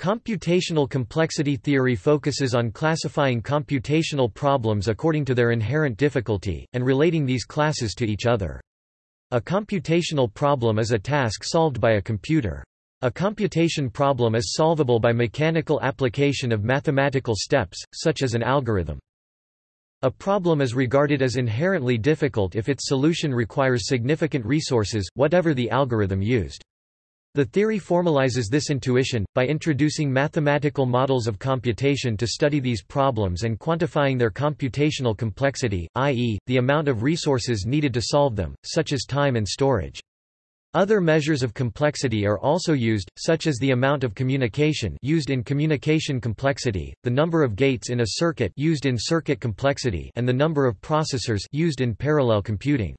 Computational complexity theory focuses on classifying computational problems according to their inherent difficulty, and relating these classes to each other. A computational problem is a task solved by a computer. A computation problem is solvable by mechanical application of mathematical steps, such as an algorithm. A problem is regarded as inherently difficult if its solution requires significant resources, whatever the algorithm used. The theory formalizes this intuition, by introducing mathematical models of computation to study these problems and quantifying their computational complexity, i.e., the amount of resources needed to solve them, such as time and storage. Other measures of complexity are also used, such as the amount of communication used in communication complexity, the number of gates in a circuit used in circuit complexity and the number of processors used in parallel computing.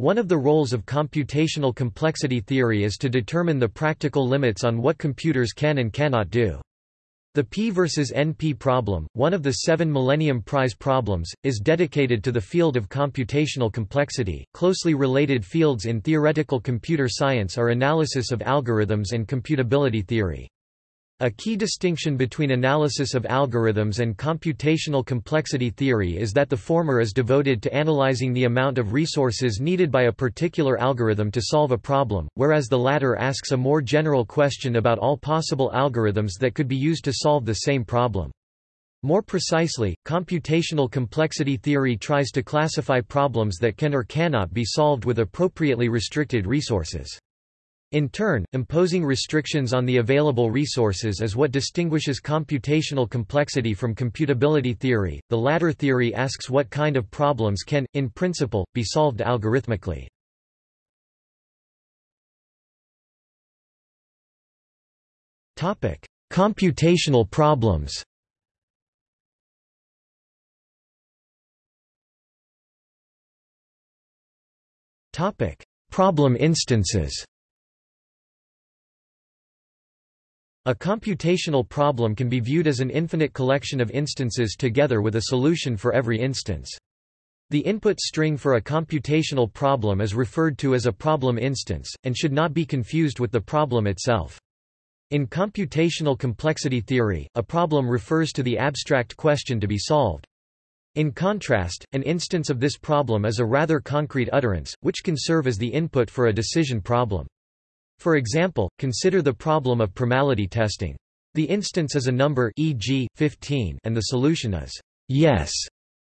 One of the roles of computational complexity theory is to determine the practical limits on what computers can and cannot do. The P versus NP problem, one of the seven Millennium Prize problems, is dedicated to the field of computational complexity. Closely related fields in theoretical computer science are analysis of algorithms and computability theory. A key distinction between analysis of algorithms and computational complexity theory is that the former is devoted to analyzing the amount of resources needed by a particular algorithm to solve a problem, whereas the latter asks a more general question about all possible algorithms that could be used to solve the same problem. More precisely, computational complexity theory tries to classify problems that can or cannot be solved with appropriately restricted resources. In turn, imposing restrictions on the available resources is what distinguishes computational complexity from computability theory. The latter theory asks what kind of problems can, in principle, be solved algorithmically. Topic: Computational problems. Topic: Problem instances. A computational problem can be viewed as an infinite collection of instances together with a solution for every instance. The input string for a computational problem is referred to as a problem instance, and should not be confused with the problem itself. In computational complexity theory, a problem refers to the abstract question to be solved. In contrast, an instance of this problem is a rather concrete utterance, which can serve as the input for a decision problem. For example, consider the problem of primality testing. The instance is a number e.g., 15 and the solution is yes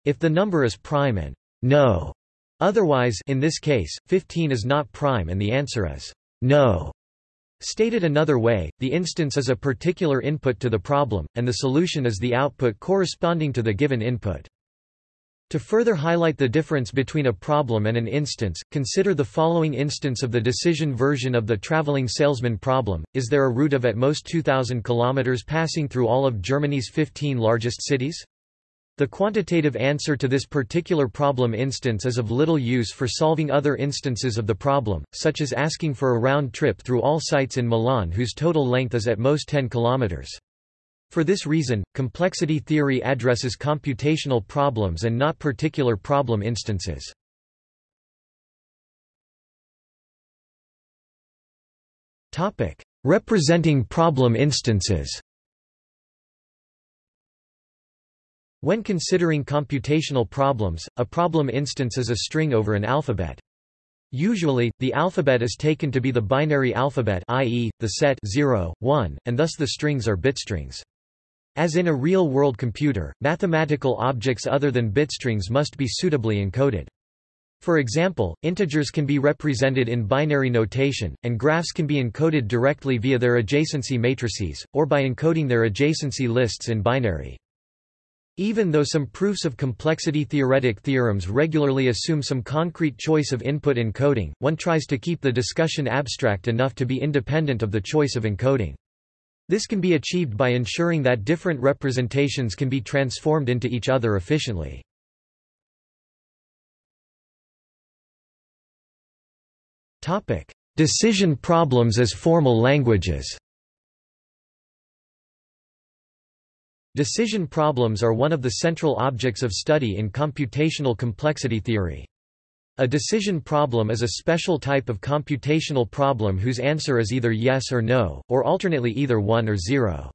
if the number is prime and no. Otherwise in this case, 15 is not prime and the answer is no. Stated another way, the instance is a particular input to the problem, and the solution is the output corresponding to the given input. To further highlight the difference between a problem and an instance, consider the following instance of the decision version of the traveling salesman problem. Is there a route of at most 2,000 km passing through all of Germany's 15 largest cities? The quantitative answer to this particular problem instance is of little use for solving other instances of the problem, such as asking for a round trip through all sites in Milan whose total length is at most 10 kilometers. For this reason, complexity theory addresses computational problems and not particular problem instances. Topic: Representing problem instances When considering computational problems, a problem instance is a string over an alphabet. Usually, the alphabet is taken to be the binary alphabet i.e., the set 0, 1, and thus the strings are bitstrings. As in a real-world computer, mathematical objects other than bitstrings must be suitably encoded. For example, integers can be represented in binary notation, and graphs can be encoded directly via their adjacency matrices, or by encoding their adjacency lists in binary. Even though some proofs of complexity theoretic theorems regularly assume some concrete choice of input encoding, one tries to keep the discussion abstract enough to be independent of the choice of encoding. This can be achieved by ensuring that different representations can be transformed into each other efficiently. Decision problems as formal languages Decision problems are one of the central objects of study in computational complexity theory. A decision problem is a special type of computational problem whose answer is either yes or no, or alternately either 1 or 0.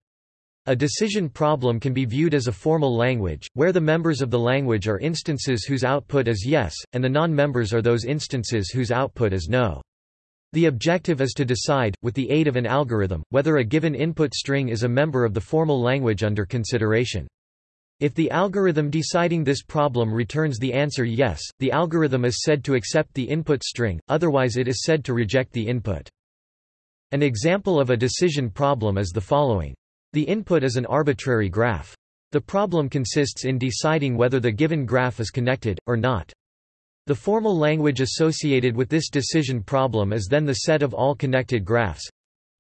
A decision problem can be viewed as a formal language, where the members of the language are instances whose output is yes, and the non-members are those instances whose output is no. The objective is to decide, with the aid of an algorithm, whether a given input string is a member of the formal language under consideration. If the algorithm deciding this problem returns the answer yes, the algorithm is said to accept the input string, otherwise it is said to reject the input. An example of a decision problem is the following. The input is an arbitrary graph. The problem consists in deciding whether the given graph is connected, or not. The formal language associated with this decision problem is then the set of all connected graphs.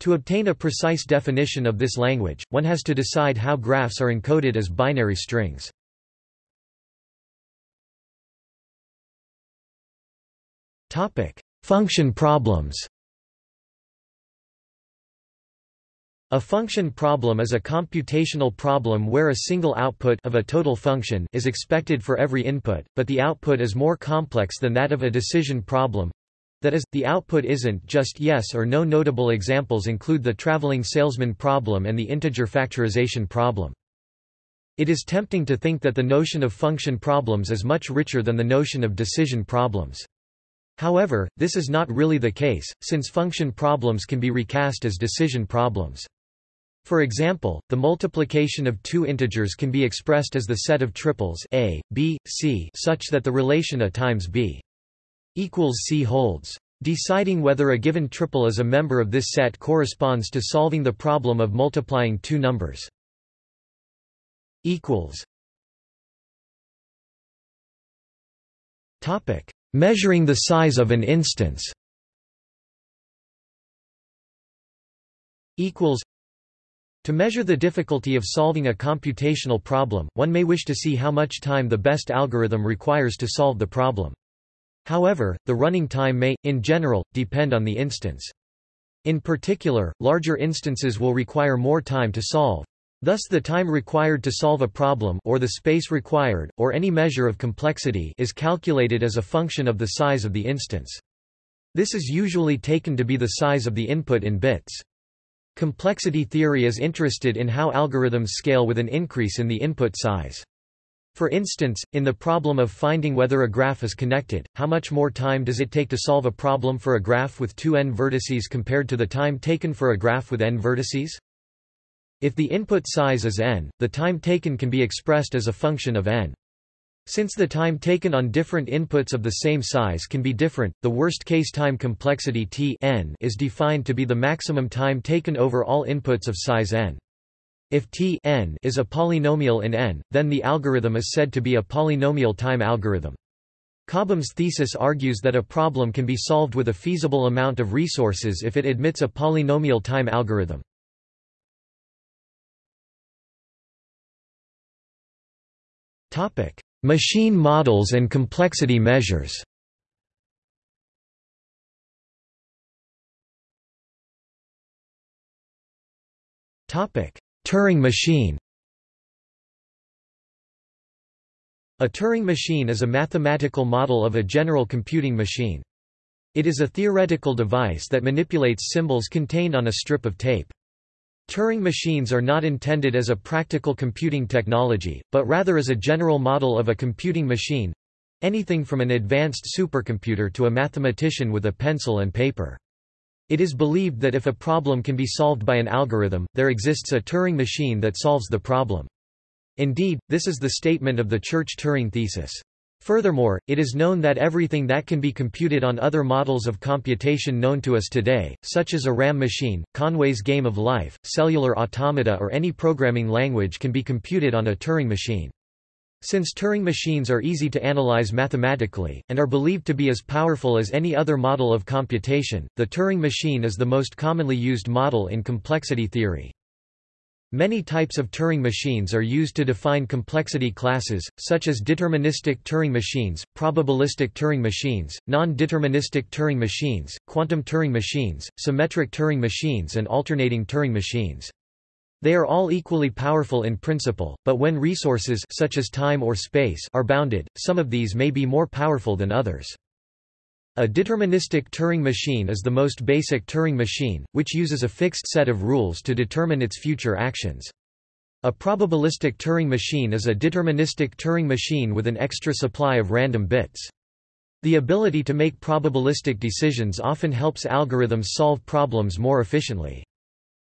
To obtain a precise definition of this language, one has to decide how graphs are encoded as binary strings. Function problems A function problem is a computational problem where a single output of a total function is expected for every input, but the output is more complex than that of a decision problem. That is, the output isn't just yes or no. Notable examples include the traveling salesman problem and the integer factorization problem. It is tempting to think that the notion of function problems is much richer than the notion of decision problems. However, this is not really the case, since function problems can be recast as decision problems. For example, the multiplication of two integers can be expressed as the set of triples a, b, c such that the relation a times b C holds. Deciding whether a given triple is a member of this set corresponds to solving the problem of multiplying two numbers. equals Topic: Measuring the size of an instance. equals to measure the difficulty of solving a computational problem, one may wish to see how much time the best algorithm requires to solve the problem. However, the running time may, in general, depend on the instance. In particular, larger instances will require more time to solve. Thus the time required to solve a problem or the space required, or any measure of complexity is calculated as a function of the size of the instance. This is usually taken to be the size of the input in bits. Complexity theory is interested in how algorithms scale with an increase in the input size. For instance, in the problem of finding whether a graph is connected, how much more time does it take to solve a problem for a graph with two n vertices compared to the time taken for a graph with n vertices? If the input size is n, the time taken can be expressed as a function of n. Since the time taken on different inputs of the same size can be different, the worst-case time complexity t n is defined to be the maximum time taken over all inputs of size n. If T n is a polynomial in n, then the algorithm is said to be a polynomial time algorithm. Cobham's thesis argues that a problem can be solved with a feasible amount of resources if it admits a polynomial time algorithm. Machine models and complexity measures Topic: Turing machine A Turing machine is a mathematical model of a general computing machine. It is a theoretical device that manipulates symbols contained on a strip of tape. Turing machines are not intended as a practical computing technology, but rather as a general model of a computing machine—anything from an advanced supercomputer to a mathematician with a pencil and paper. It is believed that if a problem can be solved by an algorithm, there exists a Turing machine that solves the problem. Indeed, this is the statement of the Church-Turing thesis. Furthermore, it is known that everything that can be computed on other models of computation known to us today, such as a RAM machine, Conway's Game of Life, cellular automata or any programming language can be computed on a Turing machine. Since Turing machines are easy to analyze mathematically, and are believed to be as powerful as any other model of computation, the Turing machine is the most commonly used model in complexity theory. Many types of Turing machines are used to define complexity classes, such as deterministic Turing machines, probabilistic Turing machines, non-deterministic Turing machines, quantum Turing machines, symmetric Turing machines and alternating Turing machines. They are all equally powerful in principle, but when resources such as time or space are bounded, some of these may be more powerful than others. A deterministic Turing machine is the most basic Turing machine, which uses a fixed set of rules to determine its future actions. A probabilistic Turing machine is a deterministic Turing machine with an extra supply of random bits. The ability to make probabilistic decisions often helps algorithms solve problems more efficiently.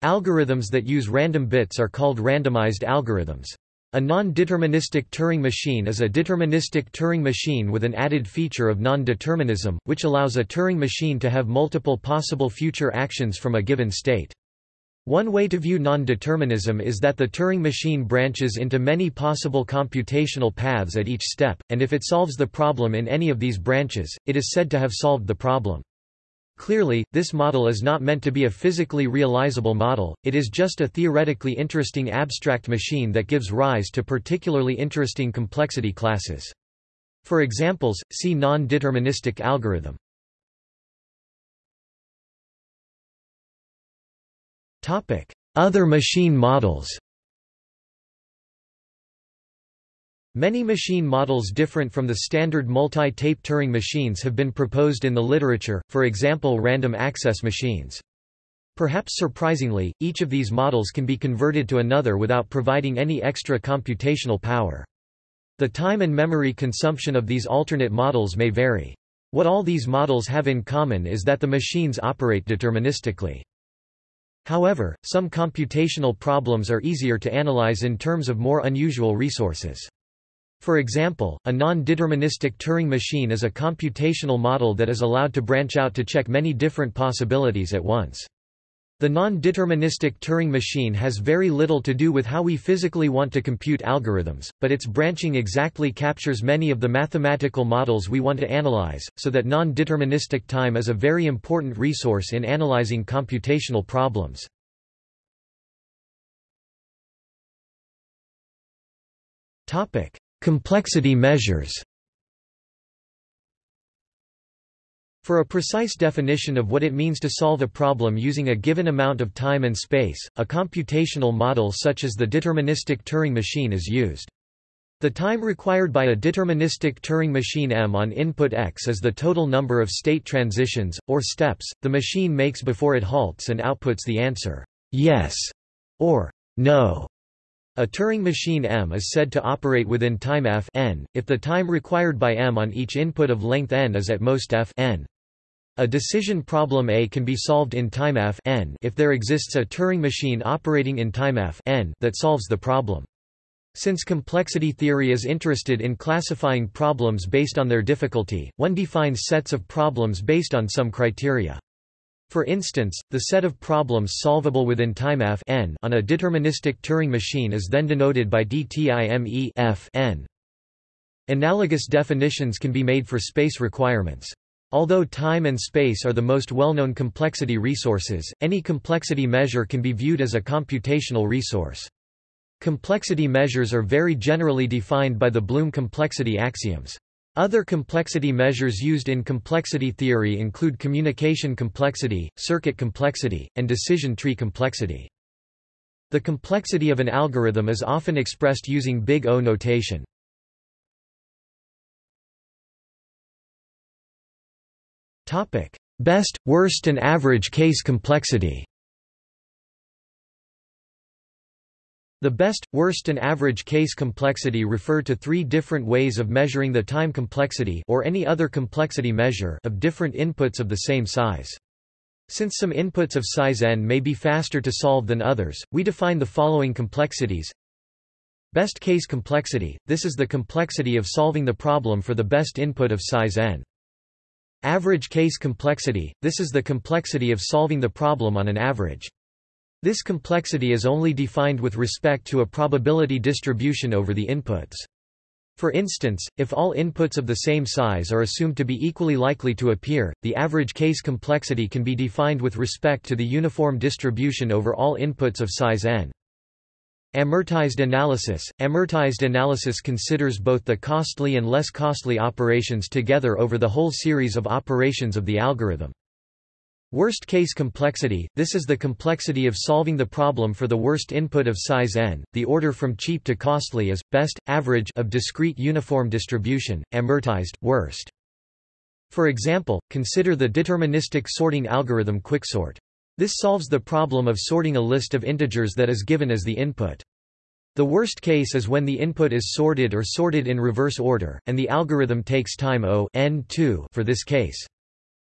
Algorithms that use random bits are called randomized algorithms. A non-deterministic Turing machine is a deterministic Turing machine with an added feature of non-determinism, which allows a Turing machine to have multiple possible future actions from a given state. One way to view non-determinism is that the Turing machine branches into many possible computational paths at each step, and if it solves the problem in any of these branches, it is said to have solved the problem. Clearly, this model is not meant to be a physically realizable model, it is just a theoretically interesting abstract machine that gives rise to particularly interesting complexity classes. For examples, see non-deterministic algorithm. Other machine models Many machine models different from the standard multi-tape Turing machines have been proposed in the literature, for example random access machines. Perhaps surprisingly, each of these models can be converted to another without providing any extra computational power. The time and memory consumption of these alternate models may vary. What all these models have in common is that the machines operate deterministically. However, some computational problems are easier to analyze in terms of more unusual resources. For example, a non-deterministic Turing machine is a computational model that is allowed to branch out to check many different possibilities at once. The non-deterministic Turing machine has very little to do with how we physically want to compute algorithms, but its branching exactly captures many of the mathematical models we want to analyze, so that non-deterministic time is a very important resource in analyzing computational problems. Complexity measures For a precise definition of what it means to solve a problem using a given amount of time and space, a computational model such as the deterministic Turing machine is used. The time required by a deterministic Turing machine m on input x is the total number of state transitions, or steps, the machine makes before it halts and outputs the answer, yes, or no. A Turing machine M is said to operate within time f n, if the time required by M on each input of length n is at most f n. A decision problem A can be solved in time f n if there exists a Turing machine operating in time f n that solves the problem. Since complexity theory is interested in classifying problems based on their difficulty, one defines sets of problems based on some criteria. For instance, the set of problems solvable within time f n on a deterministic Turing machine is then denoted by dTime f n. Analogous definitions can be made for space requirements. Although time and space are the most well-known complexity resources, any complexity measure can be viewed as a computational resource. Complexity measures are very generally defined by the Blum complexity axioms. Other complexity measures used in complexity theory include communication complexity, circuit complexity, and decision tree complexity. The complexity of an algorithm is often expressed using big O notation. Best, worst and average case complexity The best, worst and average case complexity refer to three different ways of measuring the time complexity or any other complexity measure of different inputs of the same size. Since some inputs of size n may be faster to solve than others, we define the following complexities. Best case complexity – this is the complexity of solving the problem for the best input of size n. Average case complexity – this is the complexity of solving the problem on an average. This complexity is only defined with respect to a probability distribution over the inputs. For instance, if all inputs of the same size are assumed to be equally likely to appear, the average case complexity can be defined with respect to the uniform distribution over all inputs of size n. Amortized analysis – Amortized analysis considers both the costly and less costly operations together over the whole series of operations of the algorithm. Worst case complexity – This is the complexity of solving the problem for the worst input of size n. The order from cheap to costly is, best, average of discrete uniform distribution, amortized, worst. For example, consider the deterministic sorting algorithm quicksort. This solves the problem of sorting a list of integers that is given as the input. The worst case is when the input is sorted or sorted in reverse order, and the algorithm takes time O n2 for this case.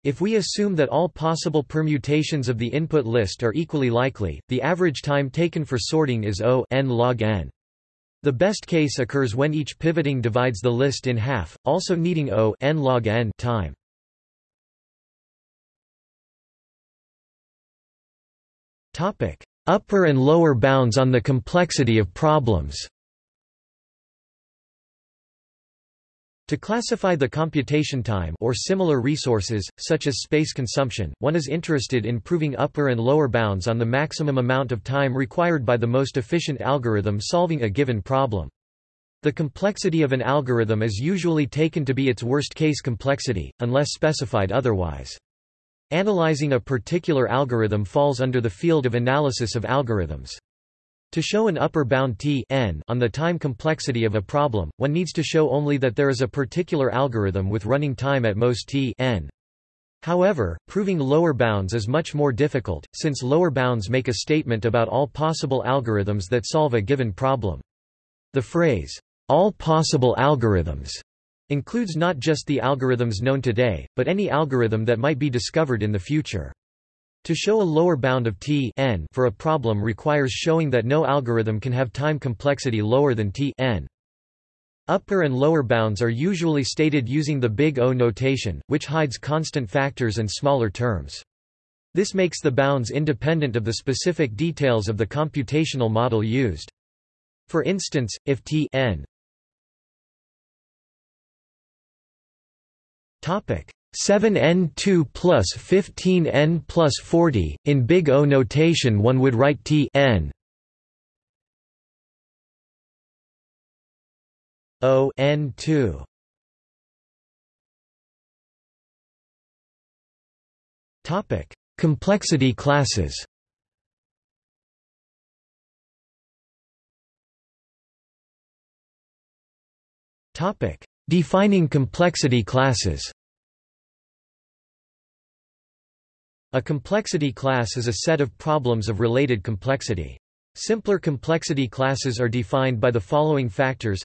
If we assume that all possible permutations of the input list are equally likely, the average time taken for sorting is O n log n. The best case occurs when each pivoting divides the list in half, also needing O n log n time. Topic: Upper and lower bounds on the complexity of problems. To classify the computation time or similar resources, such as space consumption, one is interested in proving upper and lower bounds on the maximum amount of time required by the most efficient algorithm solving a given problem. The complexity of an algorithm is usually taken to be its worst-case complexity, unless specified otherwise. Analyzing a particular algorithm falls under the field of analysis of algorithms. To show an upper bound t n on the time complexity of a problem, one needs to show only that there is a particular algorithm with running time at most t n. However, proving lower bounds is much more difficult, since lower bounds make a statement about all possible algorithms that solve a given problem. The phrase, all possible algorithms, includes not just the algorithms known today, but any algorithm that might be discovered in the future. To show a lower bound of t n for a problem requires showing that no algorithm can have time complexity lower than t n. Upper and lower bounds are usually stated using the big O notation, which hides constant factors and smaller terms. This makes the bounds independent of the specific details of the computational model used. For instance, if t n 7n2 plus 15n plus 40. In big O notation one would write t n O n2 Topic: Complexity classes. Topic: Defining complexity classes. A complexity class is a set of problems of related complexity. Simpler complexity classes are defined by the following factors.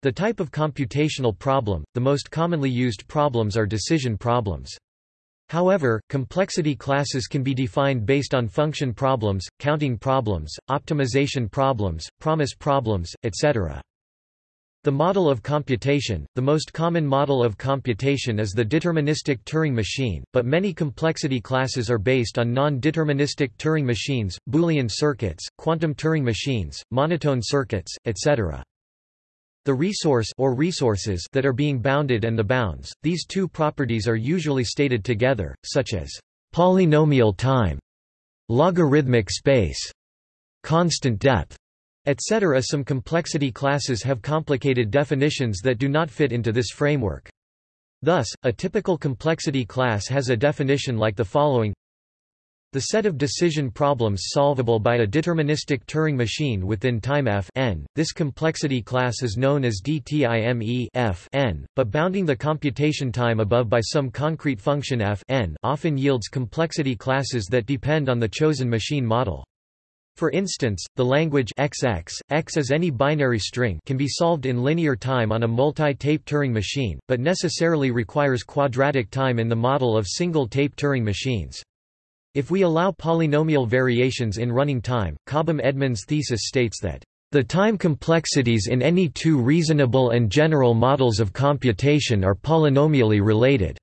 The type of computational problem, the most commonly used problems are decision problems. However, complexity classes can be defined based on function problems, counting problems, optimization problems, promise problems, etc. The model of computation – The most common model of computation is the deterministic Turing machine, but many complexity classes are based on non-deterministic Turing machines, Boolean circuits, quantum Turing machines, monotone circuits, etc. The resource or resources that are being bounded and the bounds, these two properties are usually stated together, such as polynomial time, logarithmic space, constant depth, etc. Some complexity classes have complicated definitions that do not fit into this framework. Thus, a typical complexity class has a definition like the following the set of decision problems solvable by a deterministic Turing machine within time f n. This complexity class is known as DTIME f n, but bounding the computation time above by some concrete function f n often yields complexity classes that depend on the chosen machine model. For instance, the language XX, X as any binary string can be solved in linear time on a multi-tape Turing machine, but necessarily requires quadratic time in the model of single-tape Turing machines. If we allow polynomial variations in running time, Cobham-Edmonds thesis states that the time complexities in any two reasonable and general models of computation are polynomially related.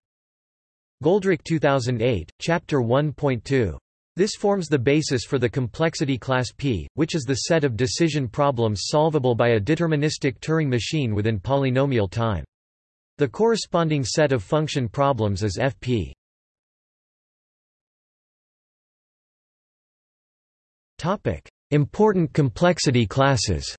Goldreich 2008, Chapter 1.2. This forms the basis for the complexity class P, which is the set of decision problems solvable by a deterministic Turing machine within polynomial time. The corresponding set of function problems is Fp. Topic: Important complexity classes.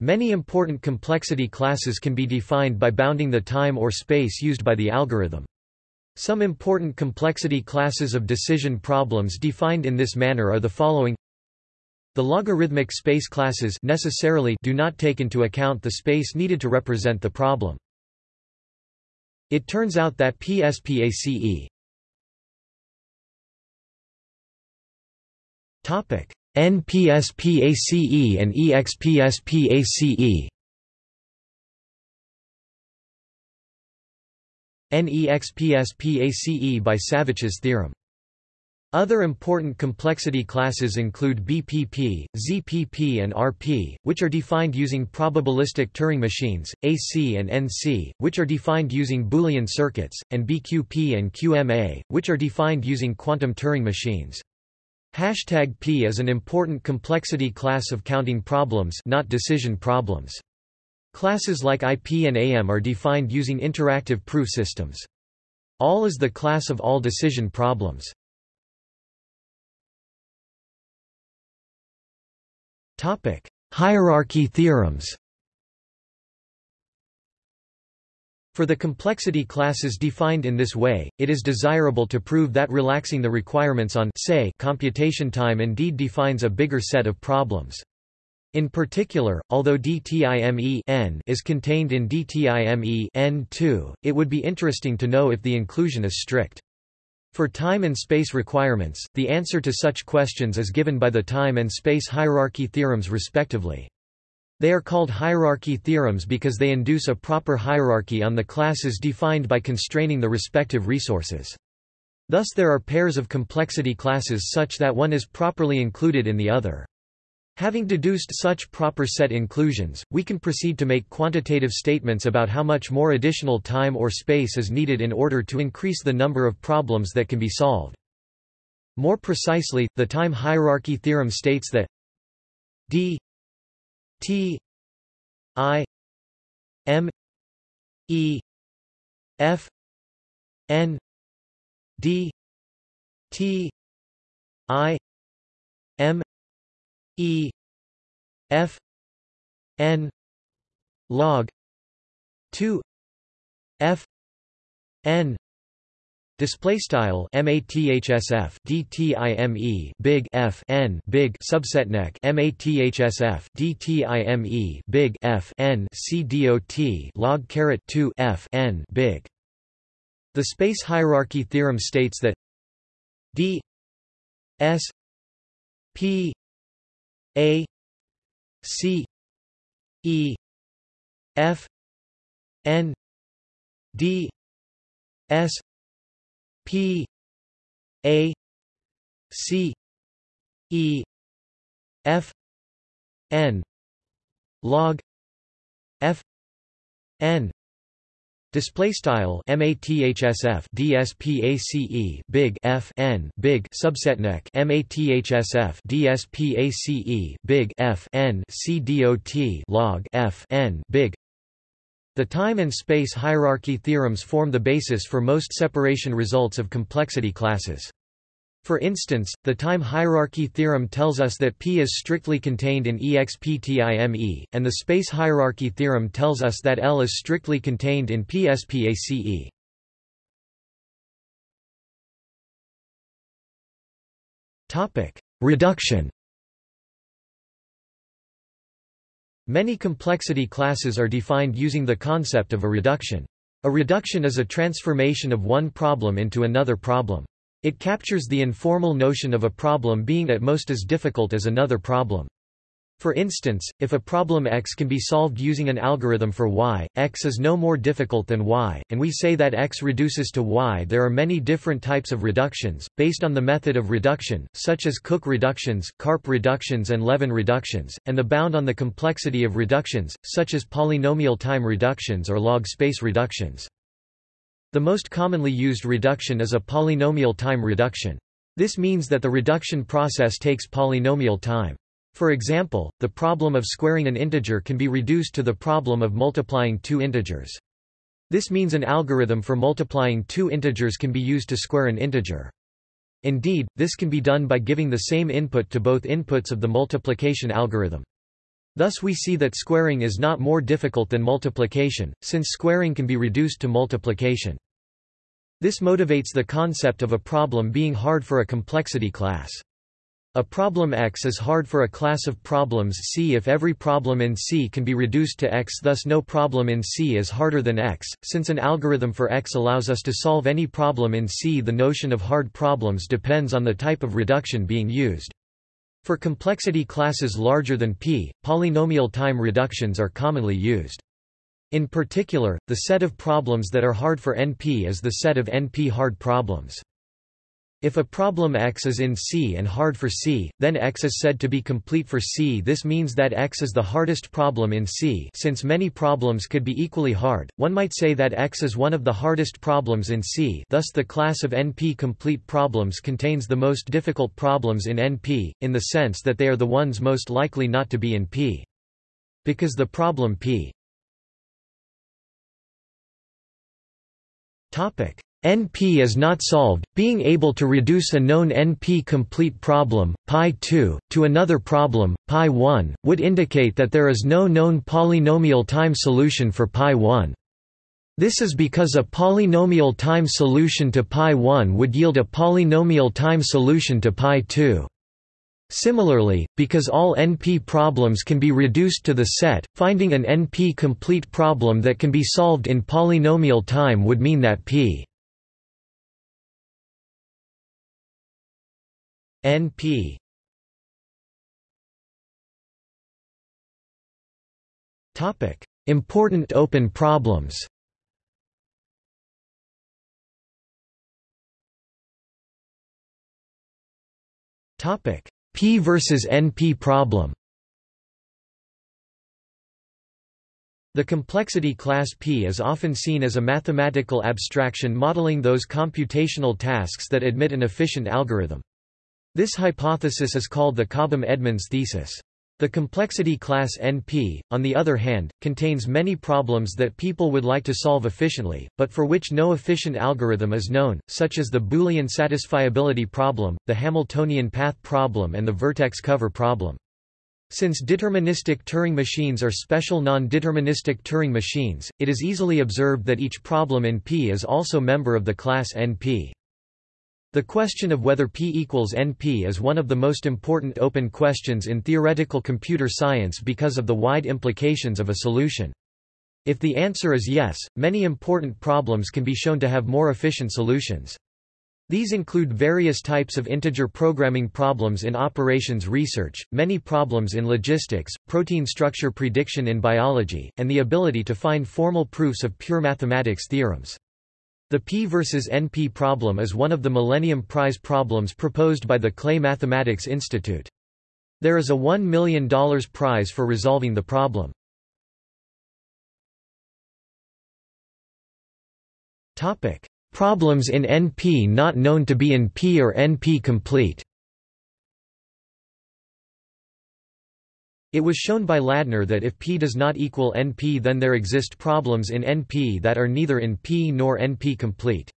Many important complexity classes can be defined by bounding the time or space used by the algorithm. Some important complexity classes of decision problems defined in this manner are the following The logarithmic space classes necessarily do not take into account the space needed to represent the problem. It turns out that PSPACE Topic: NPSPACE and EXPSPACE. NEXPSPACE by Savitch's theorem. Other important complexity classes include BPP, ZPP and RP, which are defined using probabilistic Turing machines, AC and NC, which are defined using Boolean circuits, and BQP and QMA, which are defined using quantum Turing machines. Hashtag P is an important complexity class of counting problems not decision problems. Classes like IP and AM are defined using interactive proof systems. All is the class of all decision problems. Topic: Hierarchy theorems. For the complexity classes defined in this way, it is desirable to prove that relaxing the requirements on say computation time indeed defines a bigger set of problems. In particular, although DTIME n is contained in DTIME n2, it would be interesting to know if the inclusion is strict. For time and space requirements, the answer to such questions is given by the time and space hierarchy theorems respectively. They are called hierarchy theorems because they induce a proper hierarchy on the classes defined by constraining the respective resources. Thus there are pairs of complexity classes such that one is properly included in the other. Having deduced such proper set inclusions, we can proceed to make quantitative statements about how much more additional time or space is needed in order to increase the number of problems that can be solved. More precisely, the time hierarchy theorem states that d T I M E F N D T I E F N log two F N Display style mathsf dtime big f n big subset neck mathsf dtime big f n c dot log caret 2 f n big. The space hierarchy theorem states that d s p a c e f n d s P A C E F N log F N Display style mathsf dspace big f n big subset neck mathsf dspace big f n c dot log f n big the time and space hierarchy theorems form the basis for most separation results of complexity classes. For instance, the time hierarchy theorem tells us that P is strictly contained in EXPTIME, and the space hierarchy theorem tells us that L is strictly contained in PSPACE. Reduction Many complexity classes are defined using the concept of a reduction. A reduction is a transformation of one problem into another problem. It captures the informal notion of a problem being at most as difficult as another problem. For instance, if a problem x can be solved using an algorithm for y, x is no more difficult than y, and we say that x reduces to y there are many different types of reductions, based on the method of reduction, such as Cook reductions, Karp reductions and Levin reductions, and the bound on the complexity of reductions, such as polynomial time reductions or log space reductions. The most commonly used reduction is a polynomial time reduction. This means that the reduction process takes polynomial time. For example, the problem of squaring an integer can be reduced to the problem of multiplying two integers. This means an algorithm for multiplying two integers can be used to square an integer. Indeed, this can be done by giving the same input to both inputs of the multiplication algorithm. Thus we see that squaring is not more difficult than multiplication, since squaring can be reduced to multiplication. This motivates the concept of a problem being hard for a complexity class. A problem X is hard for a class of problems C if every problem in C can be reduced to X thus no problem in C is harder than X. Since an algorithm for X allows us to solve any problem in C the notion of hard problems depends on the type of reduction being used. For complexity classes larger than P, polynomial time reductions are commonly used. In particular, the set of problems that are hard for NP is the set of NP hard problems. If a problem X is in C and hard for C, then X is said to be complete for C. This means that X is the hardest problem in C since many problems could be equally hard, one might say that X is one of the hardest problems in C thus the class of NP-complete problems contains the most difficult problems in NP, in the sense that they are the ones most likely not to be in P. Because the problem P NP is not solved, being able to reduce a known NP-complete problem, π2, to another problem, π1, would indicate that there is no known polynomial time solution for π1. This is because a polynomial time solution to π1 would yield a polynomial time solution to π2. Similarly, because all NP problems can be reduced to the set, finding an NP-complete problem that can be solved in polynomial time would mean that p NP Topic: Important open problems. Topic: P versus NP problem. The complexity class P is often seen as a mathematical abstraction modeling those computational tasks that admit an efficient algorithm. This hypothesis is called the Cobham-Edmonds thesis. The complexity class NP, on the other hand, contains many problems that people would like to solve efficiently, but for which no efficient algorithm is known, such as the Boolean satisfiability problem, the Hamiltonian path problem and the vertex cover problem. Since deterministic Turing machines are special non-deterministic Turing machines, it is easily observed that each problem in P is also member of the class NP. The question of whether P equals NP is one of the most important open questions in theoretical computer science because of the wide implications of a solution. If the answer is yes, many important problems can be shown to have more efficient solutions. These include various types of integer programming problems in operations research, many problems in logistics, protein structure prediction in biology, and the ability to find formal proofs of pure mathematics theorems. The P versus NP problem is one of the Millennium Prize problems proposed by the Clay Mathematics Institute. There is a $1 million prize for resolving the problem. Problems in NP not known to be in P or NP complete It was shown by Ladner that if P does not equal NP then there exist problems in NP that are neither in P nor NP complete.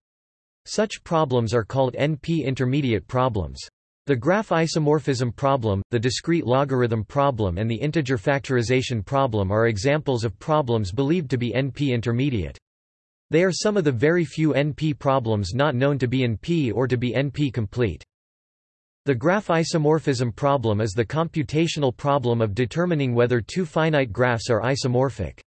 Such problems are called NP intermediate problems. The graph isomorphism problem, the discrete logarithm problem and the integer factorization problem are examples of problems believed to be NP intermediate. They are some of the very few NP problems not known to be in P or to be NP complete. The graph isomorphism problem is the computational problem of determining whether two finite graphs are isomorphic.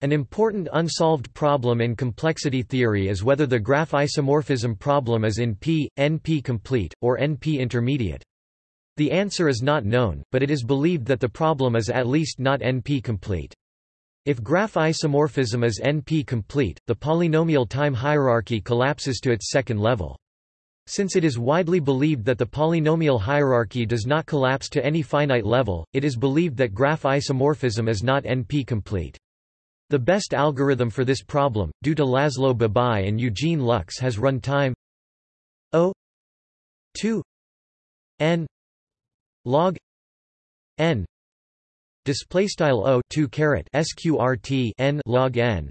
An important unsolved problem in complexity theory is whether the graph isomorphism problem is in P, NP complete, or NP intermediate. The answer is not known, but it is believed that the problem is at least not NP complete. If graph isomorphism is NP complete, the polynomial time hierarchy collapses to its second level. Since it is widely believed that the polynomial hierarchy does not collapse to any finite level, it is believed that graph isomorphism is not NP-complete. The best algorithm for this problem, due to Laszlo Babai and Eugene Luks has run time O 2 n log n display style O 2 caret sqrt n log n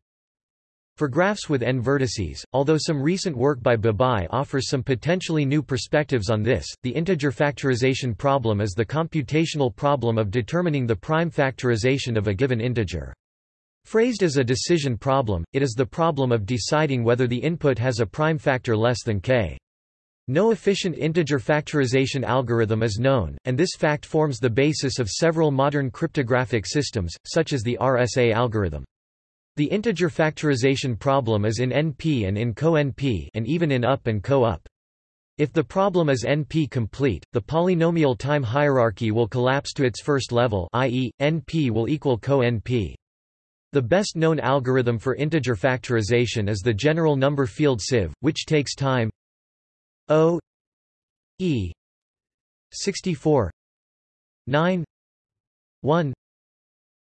for graphs with n vertices, although some recent work by Babai offers some potentially new perspectives on this, the integer factorization problem is the computational problem of determining the prime factorization of a given integer. Phrased as a decision problem, it is the problem of deciding whether the input has a prime factor less than k. No efficient integer factorization algorithm is known, and this fact forms the basis of several modern cryptographic systems, such as the RSA algorithm. The integer factorization problem is in NP and in co-NP and even in up and co-up. If the problem is NP-complete, the polynomial time hierarchy will collapse to its first level i.e., NP will equal co-NP. The best known algorithm for integer factorization is the general number field sieve, which takes time O E 64 9 1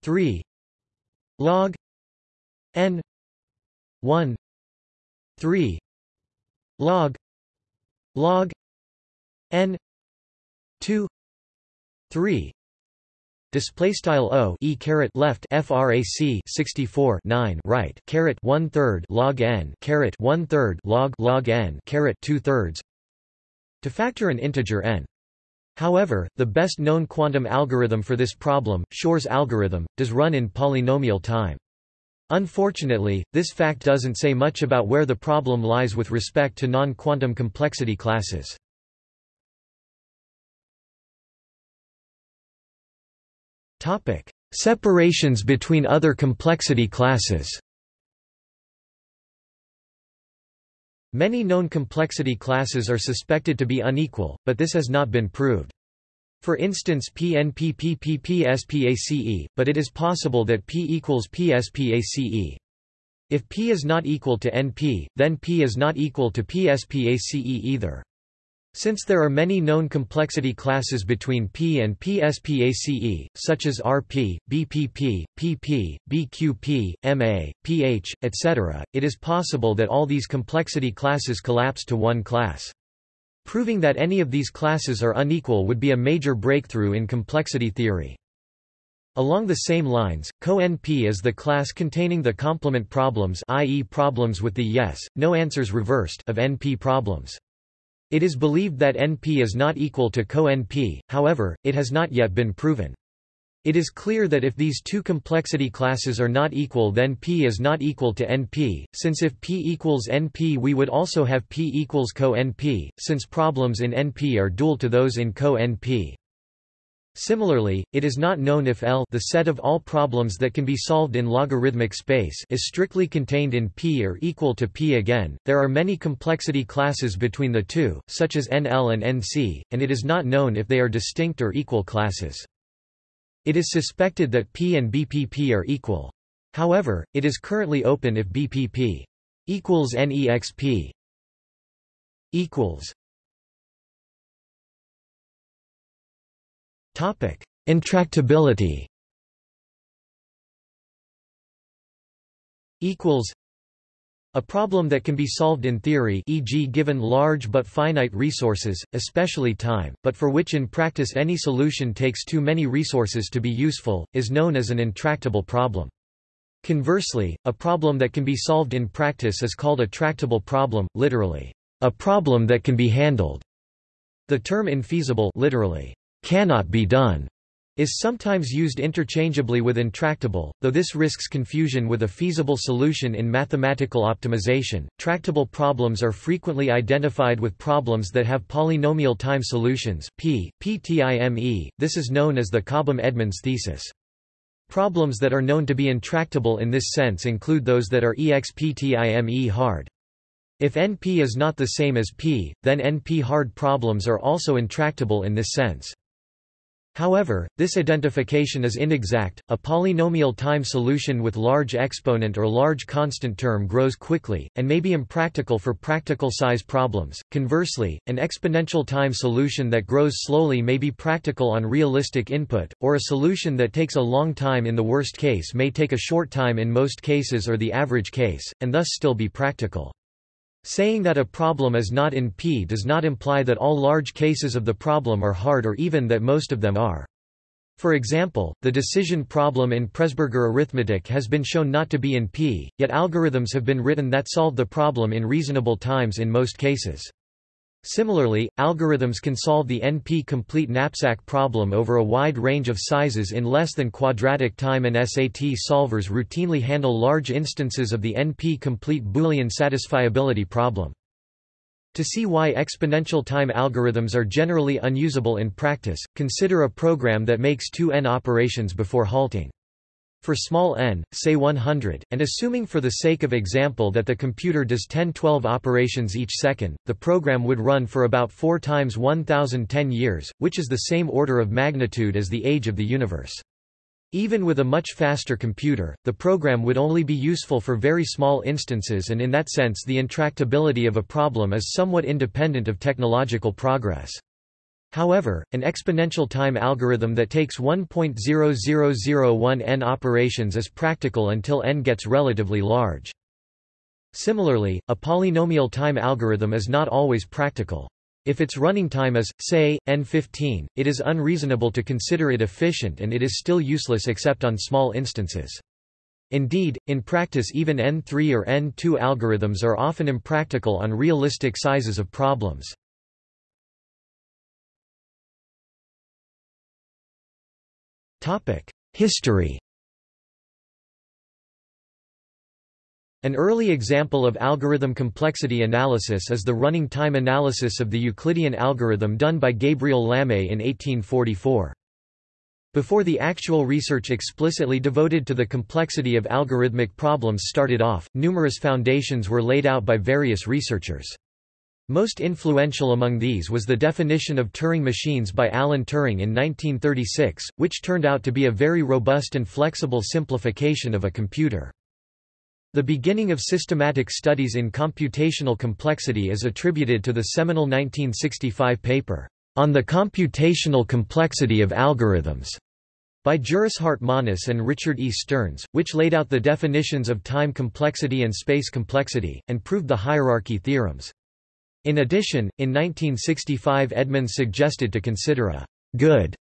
3 log n 1 3 log log n 2 3 Display style o e caret left frac 64 9 right caret one third log n caret one third log log n caret two thirds to factor an integer n. However, the best known quantum algorithm for this problem, Shor's algorithm, does run in polynomial time. Unfortunately, this fact doesn't say much about where the problem lies with respect to non-quantum complexity classes. Topic: Separations between other complexity classes. Many known complexity classes are suspected to be unequal, but this has not been proved. For instance PNPPPPSPACE, but it is possible that P equals PSPACE. If P is not equal to NP, then P is not equal to PSPACE either. Since there are many known complexity classes between P and PSPACE, such as RP, BPP, PP, BQP, MA, PH, etc., it is possible that all these complexity classes collapse to one class. Proving that any of these classes are unequal would be a major breakthrough in complexity theory. Along the same lines, Co-NP is the class containing the complement problems i.e. problems with the yes, no answers reversed of NP problems. It is believed that NP is not equal to co-NP, however, it has not yet been proven. It is clear that if these two complexity classes are not equal then P is not equal to NP, since if P equals NP we would also have P equals co-NP, since problems in NP are dual to those in co-NP. Similarly, it is not known if L the set of all problems that can be solved in logarithmic space is strictly contained in P or equal to P again. There are many complexity classes between the two, such as NL and NC, and it is not known if they are distinct or equal classes. It is suspected that P and BPP are equal. However, it is currently open if BPP equals NEXP equals Topic: Intractability. Equals a problem that can be solved in theory e.g. given large but finite resources, especially time, but for which in practice any solution takes too many resources to be useful, is known as an intractable problem. Conversely, a problem that can be solved in practice is called a tractable problem, literally, a problem that can be handled. The term infeasible literally, cannot be done is sometimes used interchangeably with intractable, though this risks confusion with a feasible solution in mathematical optimization. Tractable problems are frequently identified with problems that have polynomial time solutions P, PTIME. This is known as the Cobham-Edmonds thesis. Problems that are known to be intractable in this sense include those that are EXPTIME hard. If NP is not the same as P, then NP hard problems are also intractable in this sense. However, this identification is inexact. A polynomial time solution with large exponent or large constant term grows quickly, and may be impractical for practical size problems. Conversely, an exponential time solution that grows slowly may be practical on realistic input, or a solution that takes a long time in the worst case may take a short time in most cases or the average case, and thus still be practical. Saying that a problem is not in P does not imply that all large cases of the problem are hard or even that most of them are. For example, the decision problem in Presburger arithmetic has been shown not to be in P, yet algorithms have been written that solve the problem in reasonable times in most cases. Similarly, algorithms can solve the NP-complete knapsack problem over a wide range of sizes in less than quadratic time and SAT solvers routinely handle large instances of the NP-complete Boolean satisfiability problem. To see why exponential time algorithms are generally unusable in practice, consider a program that makes two n operations before halting. For small n, say 100, and assuming for the sake of example that the computer does 10-12 operations each second, the program would run for about 4 times 1010 years, which is the same order of magnitude as the age of the universe. Even with a much faster computer, the program would only be useful for very small instances and in that sense the intractability of a problem is somewhat independent of technological progress. However, an exponential time algorithm that takes 1.0001 n operations is practical until n gets relatively large. Similarly, a polynomial time algorithm is not always practical. If its running time is, say, n15, it is unreasonable to consider it efficient and it is still useless except on small instances. Indeed, in practice even n3 or n2 algorithms are often impractical on realistic sizes of problems. History An early example of algorithm complexity analysis is the running time analysis of the Euclidean algorithm done by Gabriel Lamé in 1844. Before the actual research explicitly devoted to the complexity of algorithmic problems started off, numerous foundations were laid out by various researchers. Most influential among these was the definition of Turing machines by Alan Turing in 1936, which turned out to be a very robust and flexible simplification of a computer. The beginning of systematic studies in computational complexity is attributed to the seminal 1965 paper, On the Computational Complexity of Algorithms, by Juris Hartmanis and Richard E. Stearns, which laid out the definitions of time complexity and space complexity, and proved the hierarchy theorems. In addition, in 1965 Edmonds suggested to consider a good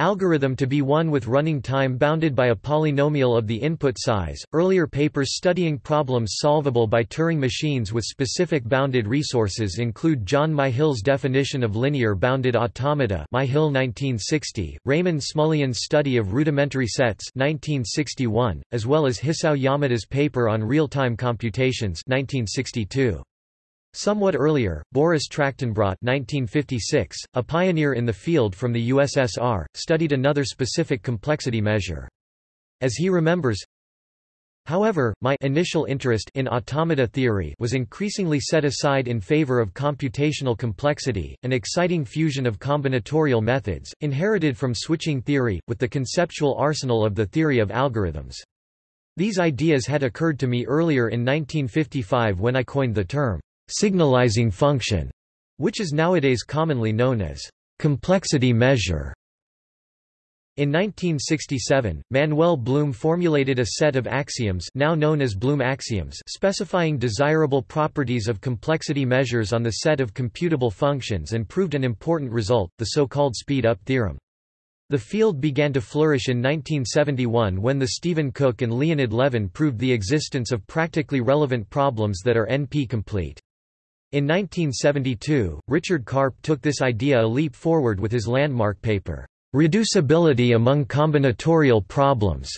Algorithm to be one with running time bounded by a polynomial of the input size. Earlier papers studying problems solvable by Turing machines with specific bounded resources include John Myhill's definition of linear bounded automata, Myhill 1960, Raymond Smullyan's study of rudimentary sets, 1961, as well as Hisao Yamada's paper on real-time computations, 1962. Somewhat earlier, Boris Trachtenbrot 1956, a pioneer in the field from the USSR, studied another specific complexity measure. As he remembers, However, my initial interest in automata theory was increasingly set aside in favor of computational complexity, an exciting fusion of combinatorial methods, inherited from switching theory, with the conceptual arsenal of the theory of algorithms. These ideas had occurred to me earlier in 1955 when I coined the term signalizing function, which is nowadays commonly known as complexity measure. In 1967, Manuel Blum formulated a set of axioms now known as Blum axioms specifying desirable properties of complexity measures on the set of computable functions and proved an important result, the so-called speed-up theorem. The field began to flourish in 1971 when the Stephen Cook and Leonid Levin proved the existence of practically relevant problems that are NP-complete. In 1972, Richard Karp took this idea a leap forward with his landmark paper, Reducibility Among Combinatorial Problems,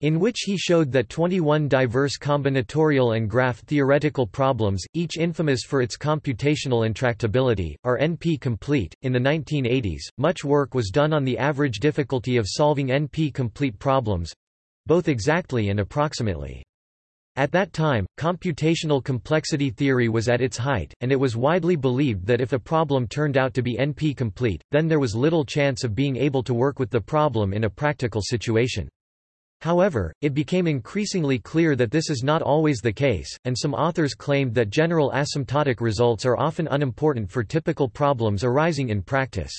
in which he showed that 21 diverse combinatorial and graph theoretical problems, each infamous for its computational intractability, are NP-complete. In the 1980s, much work was done on the average difficulty of solving NP-complete problems both exactly and approximately. At that time, computational complexity theory was at its height, and it was widely believed that if a problem turned out to be NP-complete, then there was little chance of being able to work with the problem in a practical situation. However, it became increasingly clear that this is not always the case, and some authors claimed that general asymptotic results are often unimportant for typical problems arising in practice.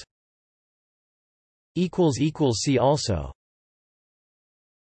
See also